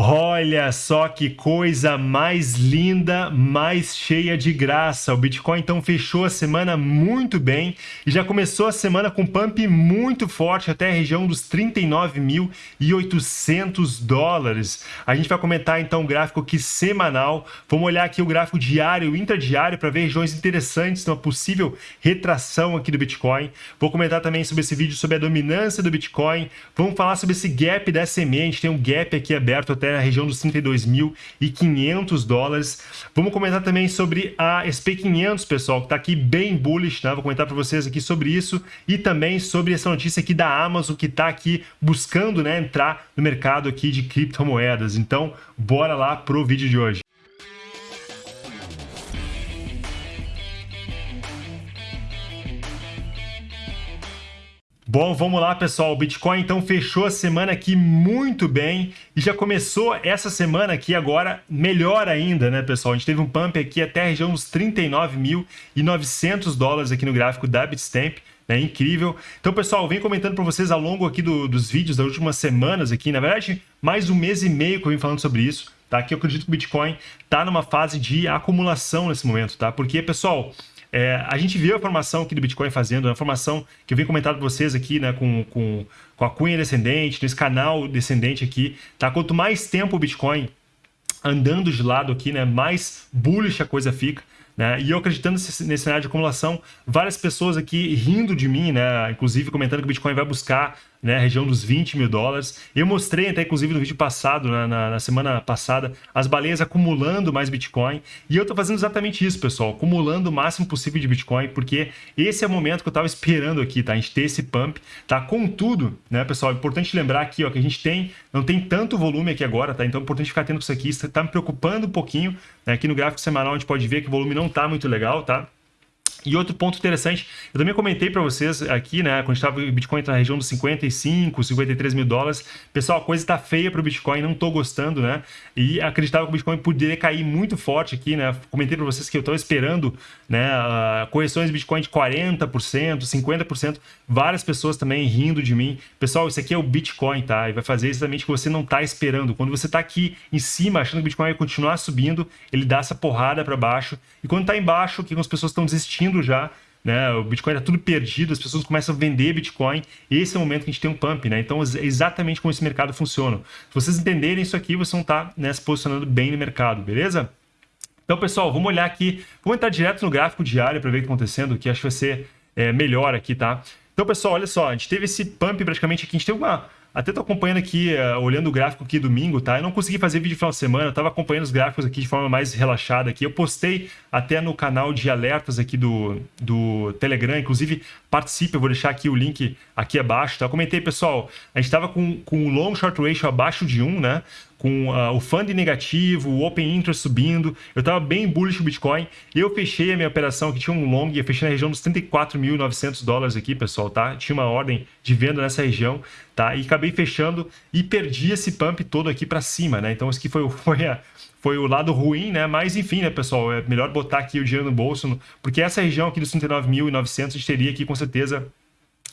Olha só que coisa mais linda, mais cheia de graça. O Bitcoin então fechou a semana muito bem e já começou a semana com pump muito forte até a região dos 39.800 dólares. A gente vai comentar então o gráfico aqui semanal. Vamos olhar aqui o gráfico diário intradiário para ver regiões interessantes uma possível retração aqui do Bitcoin. Vou comentar também sobre esse vídeo sobre a dominância do Bitcoin. Vamos falar sobre esse gap da SMA. A gente tem um gap aqui aberto até na região dos 32.500 dólares. Vamos comentar também sobre a SP500, pessoal, que está aqui bem bullish, né? Vou comentar para vocês aqui sobre isso e também sobre essa notícia aqui da Amazon que está aqui buscando né, entrar no mercado aqui de criptomoedas. Então, bora lá pro vídeo de hoje. Bom, vamos lá, pessoal. O Bitcoin então fechou a semana aqui muito bem e já começou essa semana aqui agora melhor ainda, né, pessoal? A gente teve um pump aqui até a região dos 39.900 dólares aqui no gráfico da Bitstamp. É incrível. Então, pessoal, vem comentando para vocês ao longo aqui do, dos vídeos das últimas semanas aqui, na verdade, mais um mês e meio que eu vim falando sobre isso, tá? Que eu acredito que o Bitcoin está numa fase de acumulação nesse momento, tá? Porque, pessoal, é, a gente viu a formação aqui do Bitcoin fazendo, a formação que eu venho comentando com vocês aqui, né, com, com, com a cunha descendente, nesse canal descendente aqui, tá? Quanto mais tempo o Bitcoin andando de lado aqui, né, mais bullish a coisa fica. Né? E eu acreditando nesse, nesse cenário de acumulação, várias pessoas aqui rindo de mim, né? inclusive comentando que o Bitcoin vai buscar né, região dos 20 mil dólares. Eu mostrei até, inclusive, no vídeo passado, na, na, na semana passada, as baleias acumulando mais Bitcoin. E eu estou fazendo exatamente isso, pessoal, acumulando o máximo possível de Bitcoin, porque esse é o momento que eu estava esperando aqui, tá? A gente ter esse pump, tá? Contudo, né, pessoal, é importante lembrar aqui, ó, que a gente tem, não tem tanto volume aqui agora, tá? Então é importante ficar atento isso aqui. Está me preocupando um pouquinho. Né? Aqui no gráfico semanal a gente pode ver que o volume não está muito legal, tá? E outro ponto interessante, eu também comentei para vocês aqui, né, quando estava o Bitcoin na região dos 55, 53 mil dólares, pessoal, a coisa está feia para o Bitcoin, não estou gostando, né, e acreditava que o Bitcoin poderia cair muito forte aqui, né, comentei para vocês que eu estou esperando, né, correções de Bitcoin de 40%, 50%, várias pessoas também rindo de mim, pessoal, isso aqui é o Bitcoin, tá, e vai fazer exatamente o que você não está esperando, quando você está aqui em cima, achando que o Bitcoin vai continuar subindo, ele dá essa porrada para baixo, e quando está embaixo, que as pessoas estão desistindo já, né? O Bitcoin está tudo perdido, as pessoas começam a vender Bitcoin. Esse é o momento que a gente tem um pump, né? Então, é exatamente como esse mercado funciona. Se vocês entenderem isso aqui, vocês vão estar tá, né, se posicionando bem no mercado, beleza? Então, pessoal, vamos olhar aqui. Vamos entrar direto no gráfico diário para ver o que está acontecendo, que acho que vai ser é, melhor aqui, tá? Então, pessoal, olha só, a gente teve esse pump praticamente aqui, a gente teve uma até tô acompanhando aqui, uh, olhando o gráfico aqui domingo, tá? Eu não consegui fazer vídeo final de semana, eu tava acompanhando os gráficos aqui de forma mais relaxada aqui. Eu postei até no canal de alertas aqui do, do Telegram, inclusive participe, eu vou deixar aqui o link aqui abaixo, tá? Eu comentei, pessoal, a gente tava com, com o long short ratio abaixo de 1, né? Com uh, o funding negativo, o open interest subindo. Eu estava bem bullish o Bitcoin. Eu fechei a minha operação que tinha um long, eu fechei na região dos 34.900 dólares aqui, pessoal, tá? Tinha uma ordem de venda nessa região, tá? E acabei fechando e perdi esse pump todo aqui para cima, né? Então, isso aqui foi, foi, a, foi o lado ruim, né? Mas, enfim, né, pessoal? É melhor botar aqui o dinheiro no bolso, porque essa região aqui dos 39.900 a gente teria aqui, com certeza,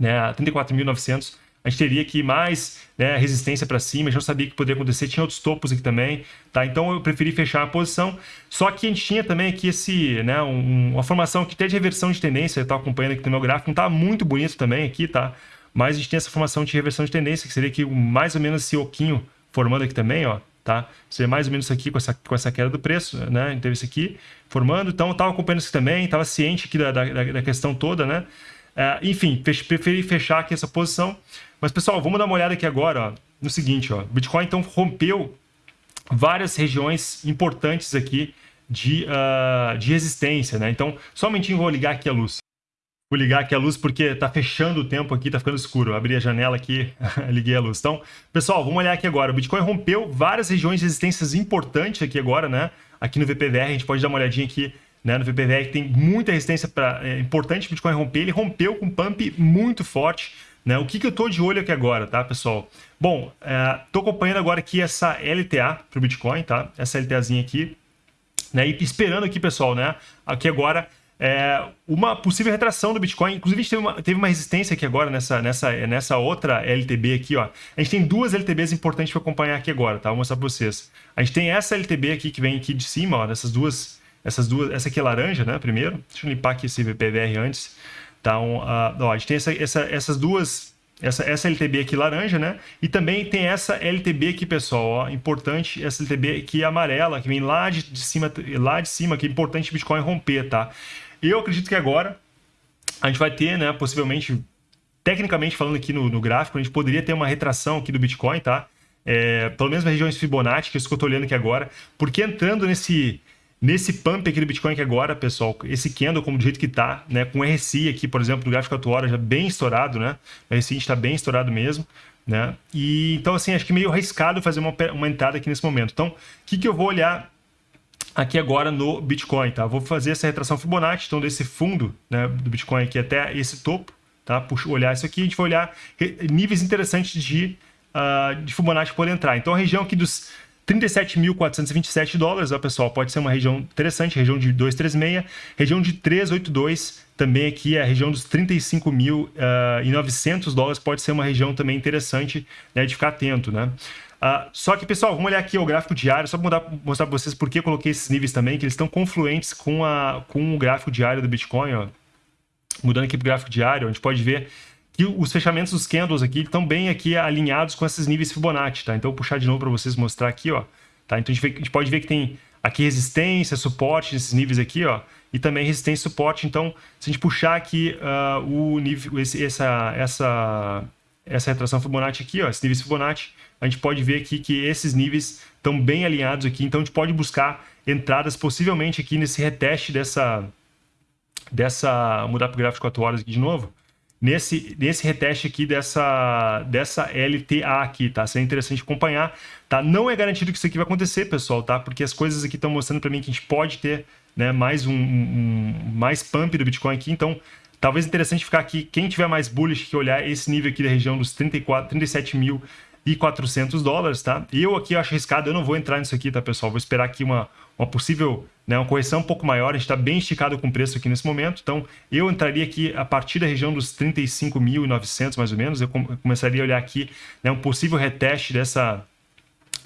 né, 34.900 a gente teria aqui mais né, resistência para cima, não sabia que poderia acontecer, tinha outros topos aqui também, tá? Então eu preferi fechar a posição, só que a gente tinha também aqui esse, né, um, uma formação que até de reversão de tendência, eu estava acompanhando aqui no meu gráfico, não está muito bonito também aqui, tá? Mas a gente tem essa formação de reversão de tendência, que seria aqui mais ou menos esse oquinho formando aqui também, ó, tá? Seria mais ou menos isso aqui com essa, com essa queda do preço, né? A gente teve isso aqui formando, então eu estava acompanhando isso também, estava ciente aqui da, da, da questão toda, né? Uh, enfim, preferi fechar aqui essa posição. Mas, pessoal, vamos dar uma olhada aqui agora ó, no seguinte. Ó, Bitcoin, então, rompeu várias regiões importantes aqui de, uh, de resistência. Né? Então, só um momentinho, vou ligar aqui a luz. Vou ligar aqui a luz porque está fechando o tempo aqui, está ficando escuro. Abri a janela aqui, liguei a luz. Então, pessoal, vamos olhar aqui agora. O Bitcoin rompeu várias regiões de resistências importantes aqui agora, né? Aqui no VPVR, a gente pode dar uma olhadinha aqui né, no VPVR, que tem muita resistência pra, é importante o Bitcoin romper. Ele rompeu com um pump muito forte. Né? O que, que eu estou de olho aqui agora, tá, pessoal? Bom, estou é, acompanhando agora aqui essa LTA para o Bitcoin, tá? Essa LTAzinha aqui. Né? E esperando aqui, pessoal, né? Aqui agora é, uma possível retração do Bitcoin. Inclusive, a gente teve uma, teve uma resistência aqui agora nessa, nessa, nessa outra LTB aqui, ó. A gente tem duas LTBs importantes para acompanhar aqui agora, tá? Vou mostrar para vocês. A gente tem essa LTB aqui que vem aqui de cima, ó, dessas duas, essas duas, essa aqui é laranja, né? Primeiro, deixa eu limpar aqui esse VPVR antes. Então, uh, ó, a gente tem essa, essa, essas duas essa, essa LTB aqui laranja, né? E também tem essa LTB aqui, pessoal, ó, importante, essa LTB aqui amarela, que vem lá de, de cima, lá de cima, que é importante o Bitcoin romper, tá? Eu acredito que agora a gente vai ter, né, possivelmente, tecnicamente falando aqui no, no gráfico, a gente poderia ter uma retração aqui do Bitcoin, tá? É, pelo menos nas regiões Fibonacci, que é isso que eu estou olhando aqui agora, porque entrando nesse, nesse pump aqui do Bitcoin aqui agora, pessoal, esse candle como do jeito que está, né, com RSI aqui, por exemplo, no gráfico atual já bem estourado, né? O RSI está bem estourado mesmo, né? E então assim, acho que meio arriscado fazer uma, uma entrada aqui nesse momento. Então, o que, que eu vou olhar aqui agora no Bitcoin, tá? Vou fazer essa retração Fibonacci, então desse fundo né, do Bitcoin aqui até esse topo, tá? Puxa, olhar isso aqui, a gente vai olhar níveis interessantes de, uh, de Fibonacci poder entrar. Então a região aqui dos 37.427 dólares, ó, pessoal, pode ser uma região interessante, região de 236, região de 382, também aqui a região dos 35.900 uh, dólares, pode ser uma região também interessante né, de ficar atento, né? Uh, só que, pessoal, vamos olhar aqui o gráfico diário, só para mostrar para vocês por que eu coloquei esses níveis também, que eles estão confluentes com, a, com o gráfico diário do Bitcoin. Ó. Mudando aqui para o gráfico diário, a gente pode ver que os fechamentos dos candles aqui estão bem aqui alinhados com esses níveis Fibonacci, tá? Então, vou puxar de novo para vocês mostrar aqui, ó. Tá? Então, a gente, vê, a gente, pode ver que tem aqui resistência, suporte nesses níveis aqui, ó. E também resistência e suporte. Então, se a gente puxar aqui uh, o nível, esse, essa, essa, essa retração Fibonacci aqui, ó, esses níveis Fibonacci, a gente pode ver aqui que esses níveis estão bem alinhados aqui, então a gente pode buscar entradas possivelmente aqui nesse reteste dessa, dessa mudar para o gráfico 4 horas aqui de novo, nesse, nesse reteste aqui dessa, dessa LTA aqui, tá? Seria interessante acompanhar, tá? Não é garantido que isso aqui vai acontecer, pessoal, tá? Porque as coisas aqui estão mostrando para mim que a gente pode ter né, mais um, um, mais pump do Bitcoin aqui, então talvez interessante ficar aqui, quem tiver mais bullish que olhar esse nível aqui da região dos 34, 37 mil e 400 dólares, tá? Eu aqui acho arriscado, eu não vou entrar nisso aqui, tá, pessoal? Vou esperar aqui uma, uma possível, né, uma correção um pouco maior, a gente está bem esticado com o preço aqui nesse momento, então eu entraria aqui a partir da região dos 35.900 mais ou menos, eu começaria a olhar aqui né, um possível reteste dessa,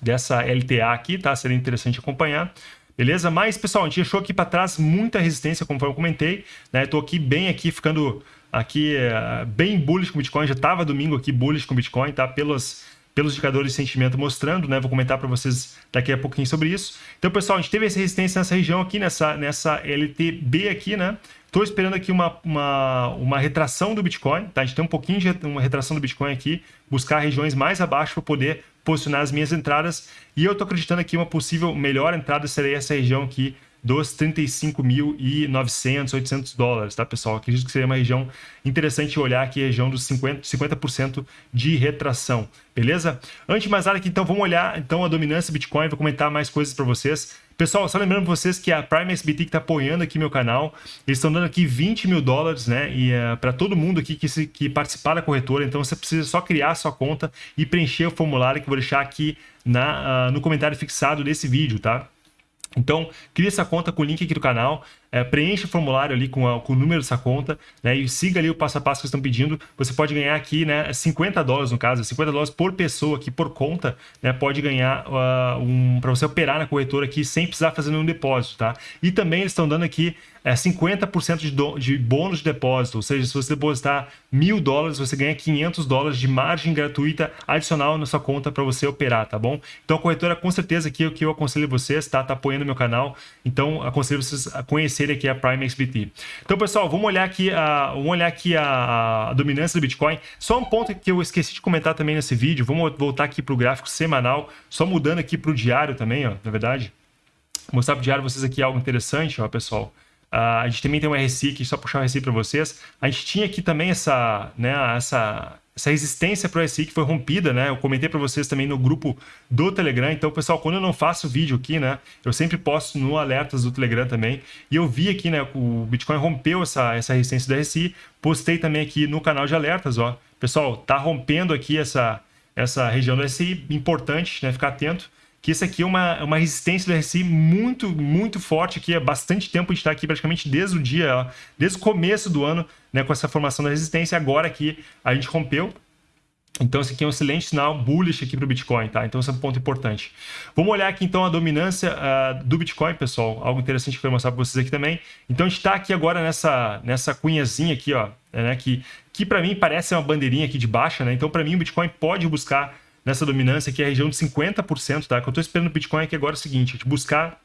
dessa LTA aqui, tá? Seria interessante acompanhar. Beleza? Mas, pessoal, a gente achou aqui para trás muita resistência, conforme eu comentei. Né? Estou aqui bem aqui, ficando aqui uh, bem bullish com Bitcoin. Já estava domingo aqui bullish com Bitcoin, tá? Pelos, pelos indicadores de sentimento mostrando, né? Vou comentar para vocês daqui a pouquinho sobre isso. Então, pessoal, a gente teve essa resistência nessa região aqui, nessa, nessa LTB aqui, né? Estou esperando aqui uma, uma, uma retração do Bitcoin, tá? A gente tem um pouquinho de uma retração do Bitcoin aqui, buscar regiões mais abaixo para poder posicionar as minhas entradas. E eu estou acreditando aqui uma possível melhor entrada seria essa região aqui dos 35.900, 800 dólares, tá, pessoal? Acredito que seria uma região interessante olhar aqui, região dos 50%, 50 de retração, beleza? Antes de mais nada aqui, então, vamos olhar então a dominância Bitcoin, vou comentar mais coisas para vocês. Pessoal, só lembrando vocês que a Prime SBT que está apoiando aqui meu canal, eles estão dando aqui 20 mil dólares, né? E uh, eh, para todo mundo aqui que, se, que participar da corretora, então você precisa só criar sua conta e preencher o formulário que eu vou deixar aqui na, uh, no comentário fixado desse vídeo, tá? Então, crie essa conta com o link aqui do canal, é, preencha o formulário ali com, a, com, o número dessa conta né, e siga ali o passo a passo que estão pedindo. Você pode ganhar aqui né, 50 dólares, no caso, 50 dólares por pessoa aqui por conta, né, pode ganhar uh, um, para você operar na corretora aqui sem precisar fazer nenhum depósito. Tá? E também eles estão dando aqui é 50% de, do, de bônus de depósito, ou seja, se você depositar mil dólares, você ganha 500 dólares de margem gratuita adicional na sua conta para você operar, tá bom? Então a corretora com certeza aqui é o que eu aconselho vocês, tá? Tá apoiando meu canal, então aconselho vocês a conhecerem aqui a Prime XBT. Então pessoal, vamos olhar aqui a, vamos olhar aqui a, a dominância do Bitcoin. Só um ponto que eu esqueci de comentar também nesse vídeo, vamos voltar aqui para o gráfico semanal, só mudando aqui para o diário também, ó, na verdade. Vou mostrar para o diário vocês aqui algo interessante, ó, pessoal. Uh, a gente também tem um RSI aqui, só puxar o RSI para vocês. A gente tinha aqui também essa, né, essa, essa resistência para o RSI que foi rompida, né? Eu comentei para vocês também no grupo do Telegram. Então, pessoal, quando eu não faço vídeo aqui, né, eu sempre posto no alertas do Telegram também. E eu vi aqui, né, o Bitcoin rompeu essa, essa resistência do RSI. Postei também aqui no canal de alertas, ó. Pessoal, tá rompendo aqui essa, essa região do RSI, importante, né, ficar atento que esse aqui é uma, uma resistência do RSI muito, muito forte aqui. Há bastante tempo a gente está aqui praticamente desde o dia, ó, desde o começo do ano, né, com essa formação da resistência. Agora aqui a gente rompeu. Então, esse aqui é um excelente sinal bullish aqui para o Bitcoin, tá? Então, esse é um ponto importante. Vamos olhar aqui, então, a dominância uh, do Bitcoin, pessoal. Algo interessante que eu quero mostrar para vocês aqui também. Então, a gente está aqui agora nessa, nessa cunhazinha aqui, ó, né? Que, que para mim parece uma bandeirinha aqui de baixa, né? Então, para mim, o Bitcoin pode buscar nessa dominância aqui a região de 50%, tá? O que eu estou esperando do Bitcoin aqui agora é o seguinte, a gente buscar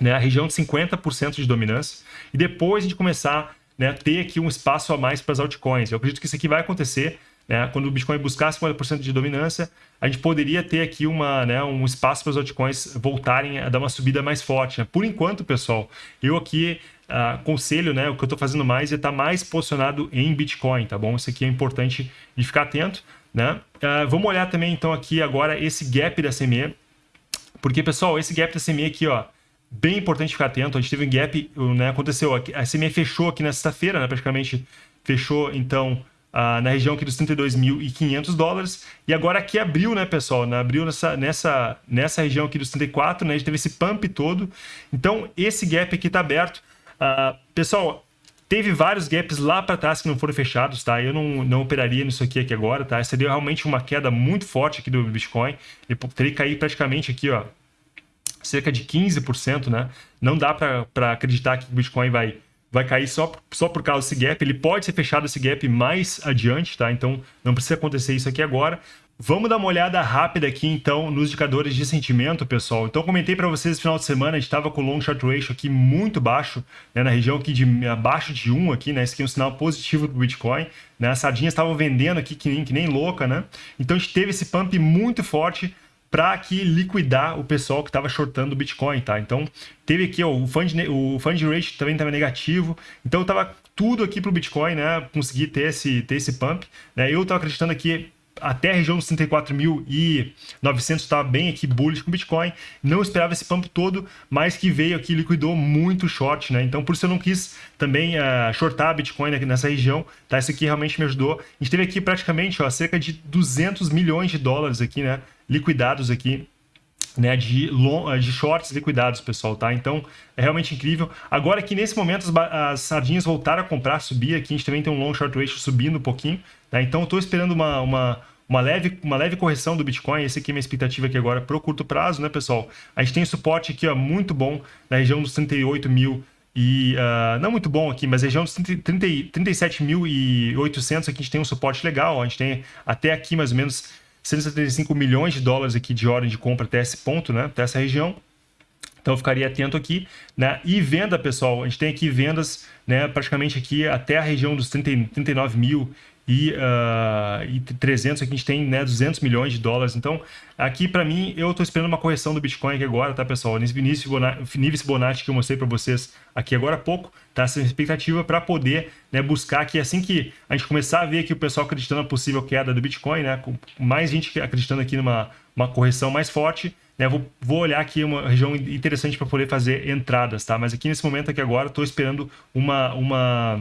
né, a região de 50% de dominância e depois a gente começar né, ter aqui um espaço a mais para as altcoins. Eu acredito que isso aqui vai acontecer né? Quando o Bitcoin buscar 50% de dominância, a gente poderia ter aqui uma, né, um espaço para os altcoins voltarem a dar uma subida mais forte. Né? Por enquanto, pessoal, eu aqui uh, né, o que eu estou fazendo mais é estar tá mais posicionado em Bitcoin, tá bom? Isso aqui é importante de ficar atento. Né? Uh, vamos olhar também, então, aqui agora esse gap da CME, porque, pessoal, esse gap da CME aqui, ó, bem importante ficar atento. A gente teve um gap, né, aconteceu, a CME fechou aqui na sexta-feira, né, praticamente fechou, então, ah, na região aqui dos 32.500 dólares. E agora aqui abriu, né, pessoal? Na, abriu nessa, nessa, nessa região aqui dos 34, né? A gente teve esse pump todo. Então, esse gap aqui está aberto. Ah, pessoal, teve vários gaps lá para trás que não foram fechados, tá? Eu não, não operaria nisso aqui, aqui agora, tá? Seria realmente uma queda muito forte aqui do Bitcoin. Ele teria que cair praticamente aqui, ó, cerca de 15%, né? Não dá para acreditar que o Bitcoin vai vai cair só, só por causa desse gap. Ele pode ser fechado esse gap mais adiante, tá? Então não precisa acontecer isso aqui agora. Vamos dar uma olhada rápida aqui, então, nos indicadores de sentimento, pessoal. Então, comentei para vocês no final de semana, a gente estava com o long short ratio aqui muito baixo, né, na região aqui de abaixo de 1 aqui, né? Esse aqui é um sinal positivo para o Bitcoin. Né? As sardinhas estavam vendendo aqui que nem, que nem louca, né? Então, a gente teve esse pump muito forte para aqui liquidar o pessoal que estava shortando o Bitcoin, tá? Então, teve aqui ó, o fund, o fund rate também estava negativo, então estava tudo aqui para o Bitcoin, né? Conseguir ter esse, ter esse pump, né? Eu estava acreditando aqui até a região dos 34.900 estava bem aqui bullish com Bitcoin. Não esperava esse pump todo, mas que veio aqui liquidou muito short, né? Então por isso eu não quis também uh, shortar Bitcoin nessa região, tá? Isso aqui realmente me ajudou. A gente teve aqui praticamente, ó, cerca de 200 milhões de dólares aqui, né? Liquidados aqui né, de, long, de shorts liquidados, pessoal, tá? Então, é realmente incrível. Agora que nesse momento as, as, sardinhas voltaram a comprar, subir aqui, a gente também tem um long short ratio subindo um pouquinho, tá? Então, estou esperando uma, uma, uma, leve, uma leve correção do Bitcoin, esse aqui é minha expectativa aqui agora para o curto prazo, né, pessoal? A gente tem suporte aqui, ó, muito bom, na região dos 38 mil e uh, não muito bom aqui, mas região dos 37.800 aqui a gente tem um suporte legal, ó, a gente tem até aqui mais ou menos 175 milhões de dólares aqui de ordem de compra até esse ponto, né? Até essa região. Então ficaria atento aqui, né? E venda, pessoal, a gente tem aqui vendas, né? Praticamente aqui até a região dos 30, 39 mil e, uh, e 300 aqui a gente tem né, 200 milhões de dólares. Então, aqui para mim, eu estou esperando uma correção do Bitcoin aqui agora, tá, pessoal? Nesse nível Fibonacci que eu mostrei para vocês aqui agora há pouco, tá? Essa expectativa para poder né, buscar que assim que a gente começar a ver aqui o pessoal acreditando na possível queda do Bitcoin, né? Com mais gente acreditando aqui numa uma correção mais forte, né? Vou, vou olhar aqui uma região interessante para poder fazer entradas, tá? Mas aqui nesse momento aqui agora, estou esperando uma... uma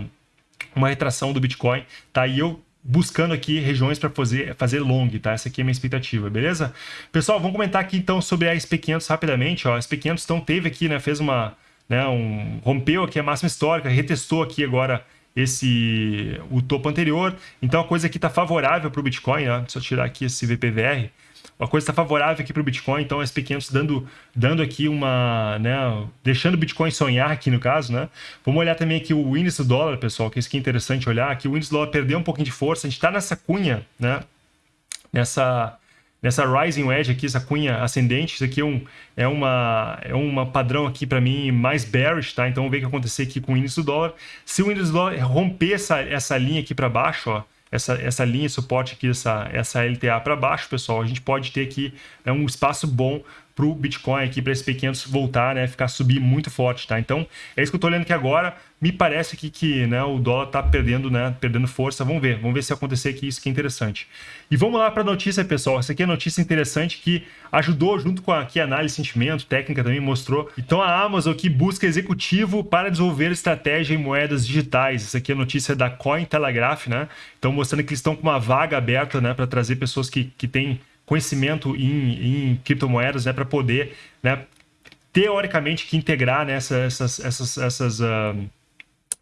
uma retração do Bitcoin, tá? E eu buscando aqui regiões para fazer, fazer long, tá? Essa aqui é a minha expectativa, beleza? Pessoal, vamos comentar aqui então sobre a SP500 rapidamente, ó. A SP500 então teve aqui, né, fez uma, né, um rompeu aqui a máxima histórica, retestou aqui agora esse o topo anterior. Então a coisa aqui está favorável para o Bitcoin, né? Deixa eu tirar aqui esse VPVR uma coisa está favorável aqui para o Bitcoin, então SP500 dando, dando aqui uma, né, deixando o Bitcoin sonhar aqui no caso, né? Vamos olhar também aqui o índice do dólar, pessoal, que isso aqui é interessante olhar, que o índice do dólar perdeu um pouquinho de força, a gente está nessa cunha, né? Nessa, nessa rising wedge aqui, essa cunha ascendente, isso aqui é um, é uma, é uma padrão aqui para mim mais bearish, tá? Então vamos ver o que acontecer aqui com o índice do dólar. Se o índice do dólar romper essa, essa linha aqui para baixo, ó, essa, essa linha de suporte aqui, essa, essa LTA para baixo, pessoal, a gente pode ter aqui né, um espaço bom para o Bitcoin aqui, para esse P500 voltar, né, ficar subir muito forte, tá? Então, é isso que eu estou olhando aqui agora. Me parece aqui que né, o dólar está perdendo, né, perdendo força. Vamos ver, vamos ver se acontecer aqui isso que é interessante. E vamos lá para a notícia, pessoal. Essa aqui é notícia interessante que ajudou junto com aqui, a análise sentimento, técnica também mostrou. Então, a Amazon aqui busca executivo para desenvolver estratégia em moedas digitais. Essa aqui é notícia da Cointelegraph, né? Então, mostrando que eles estão com uma vaga aberta, né, para trazer pessoas que, que têm conhecimento em, em criptomoedas, né, para poder, né, teoricamente, que integrar né, essas, essas, essas, uh,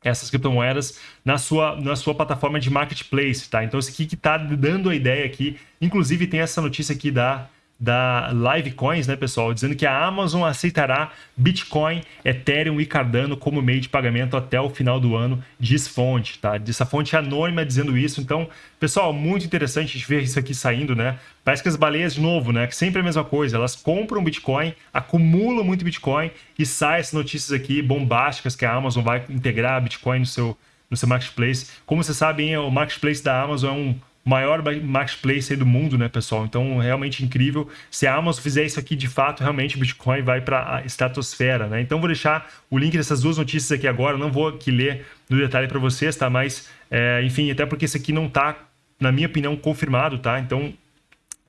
essas criptomoedas na sua, na sua plataforma de marketplace, tá? Então, isso aqui que está dando a ideia aqui, inclusive tem essa notícia aqui da da Livecoins, né, pessoal, dizendo que a Amazon aceitará Bitcoin, Ethereum e Cardano como meio de pagamento até o final do ano, diz fonte, tá? Essa fonte anônima dizendo isso. Então, pessoal, muito interessante a gente ver isso aqui saindo, né? Parece que as baleias, de novo, né, que sempre é a mesma coisa, elas compram Bitcoin, acumulam muito Bitcoin e saem essas notícias aqui bombásticas que a Amazon vai integrar Bitcoin no seu, no seu marketplace. Como vocês sabem, o marketplace da Amazon é um maior marketplace do mundo, né, pessoal? Então, realmente incrível. Se a Amazon fizer isso aqui de fato, realmente o Bitcoin vai para a estratosfera, né? Então, vou deixar o link dessas duas notícias aqui agora. Não vou aqui ler no detalhe para vocês, tá? Mas, é, enfim, até porque isso aqui não está, na minha opinião, confirmado, tá? Então,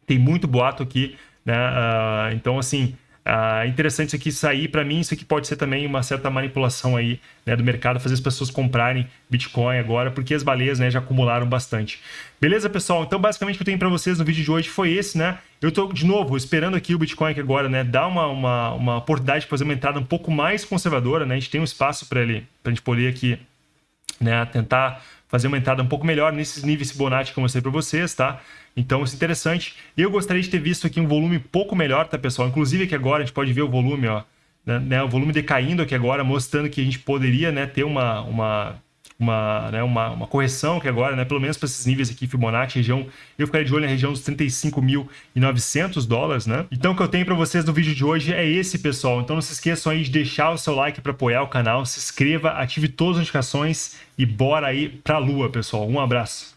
tem muito boato aqui, né? Uh, então, assim, ah, interessante isso aqui sair. Para mim, isso aqui pode ser também uma certa manipulação aí né, do mercado, fazer as pessoas comprarem Bitcoin agora, porque as baleias né, já acumularam bastante. Beleza, pessoal? Então, basicamente, o que eu tenho para vocês no vídeo de hoje foi esse, né? Eu estou, de novo, esperando aqui o Bitcoin que agora, né, dar uma, uma, uma oportunidade de fazer uma entrada um pouco mais conservadora, né? A gente tem um espaço para ele, para a gente poder aqui, né, tentar fazer uma entrada um pouco melhor nesses níveis Fibonacci que eu mostrei para vocês, tá? Então, isso é interessante. Eu gostaria de ter visto aqui um volume um pouco melhor, tá, pessoal? Inclusive aqui agora a gente pode ver o volume, ó, né, né o volume decaindo aqui agora, mostrando que a gente poderia, né, ter uma, uma uma, né, uma, uma correção que agora, né, pelo menos para esses níveis aqui, Fibonacci, região, eu ficaria de olho na região dos 35.900 dólares, né? Então, o que eu tenho para vocês no vídeo de hoje é esse, pessoal. Então, não se esqueçam aí de deixar o seu like para apoiar o canal, se inscreva, ative todas as notificações e bora aí para a lua, pessoal. Um abraço.